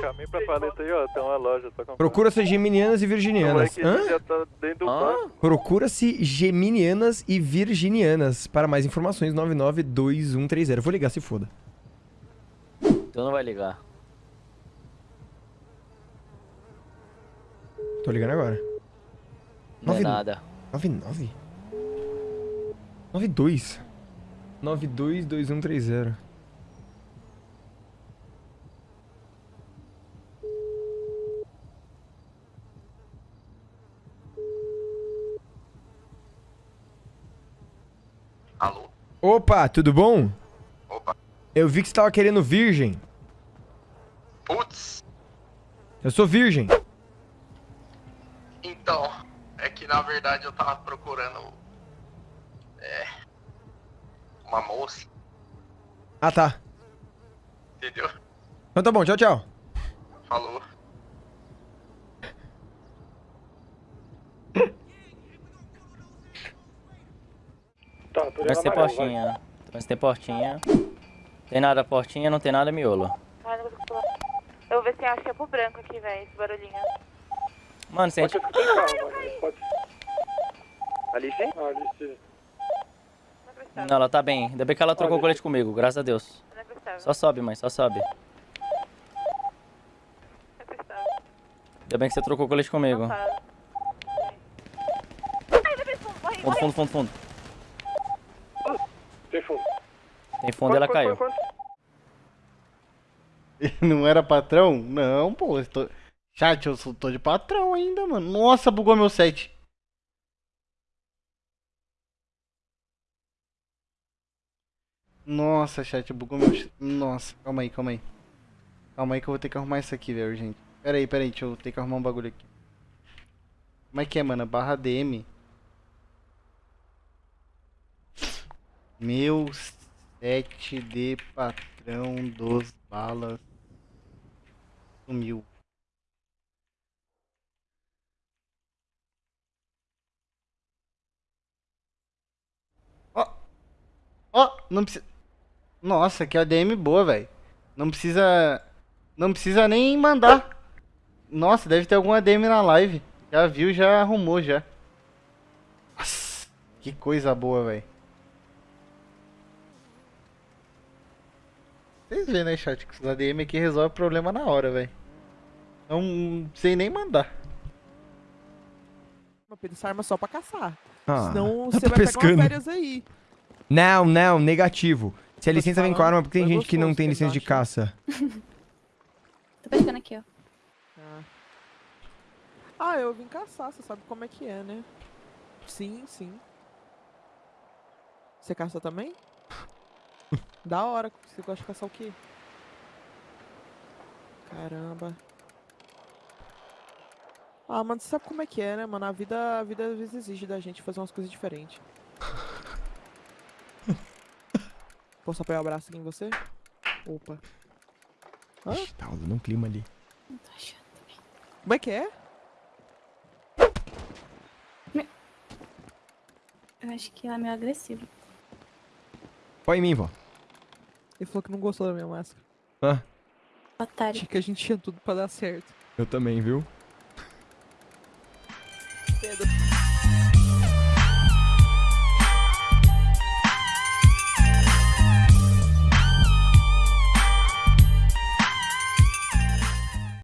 Caminho pra paleta aí, ó. Tem uma loja. Tá Procura-se geminianas e virginianas. Hã? tá banco. Procura-se geminianas e virginianas. Para mais informações, 992130. Vou ligar, se foda. Tu não vai ligar. Tô ligando agora. Não é Nove- nada. 99? 92. 922130. Opa, tudo bom? Opa. Eu vi que você tava querendo virgem. Putz, Eu sou virgem. então, é que na verdade eu tava procurando. É. Uma moça, Ah, tá. entendeu? Então tá bom, tchau, tchau. Falou. Tô Mas tem portinha. Mas tem portinha. Tem nada portinha, não tem nada miolo. Não consigo. Eu vou ver se acha chapo branco aqui, velho, esse barulhinho. Mano, se a gente... Pode. Ali sim? Ali sim. Não, ela tá bem. Ainda bem que ela trocou o colete comigo, graças a Deus. Só sobe, mãe, só sobe. Ainda bem que você trocou o colete comigo. Fundo, fundo, fundo, fundo. Tem fundo. Tem fundo e ela caiu. Não era patrão? Não, pô. eu tô- Chat, eu sou- tô de patrão ainda, mano. Nossa, bugou meu set. Nossa, chat, bugou meu. Nossa, calma aí, calma aí. Calma aí que eu vou ter que arrumar isso aqui, velho, gente. Pera aí, pera aí, deixa eu ter que arrumar um bagulho aqui. Como é que é, mano? Barra DM. Meu set de patrão dos balas sumiu. Ó, ó, não precisa. Nossa, que ADM boa, velho. Não precisa, não precisa nem mandar. Nossa, deve ter algum ADM na live. Já viu, já arrumou já. Nossa, que coisa boa, velho. Vêem, né, chat? Que os ADM aqui resolve o problema na hora, velho. Não sei nem mandar. Mas essa arma é só pra caçar. Ah, Senão eu você tô vai pegar pescando. umas férias aí. Não, não, negativo. Se a licença vem com arma, porque tem gente que não tem que licença de caça. Tô pescando aqui, ó. Ah. Ah, eu vim caçar, você sabe como é que é, né? Sim, sim. Você caça também? Da hora. Você gosta de caçar o quê? Caramba. Ah, mano, você sabe como é que é, né, mano? A vida, a vida às vezes exige da gente fazer umas coisas diferentes. Posso apoiar o braço aqui em você? Opa. Hã? Ixi, tá rolando um clima ali. Não tô achando também. Como é que é? Eu acho que ela é meio agressiva. Põe em mim, vó. Ele falou que não gostou da minha máscara. Ah, Otário. Achei que a gente tinha tudo pra dar certo. eu também, viu? Pedro.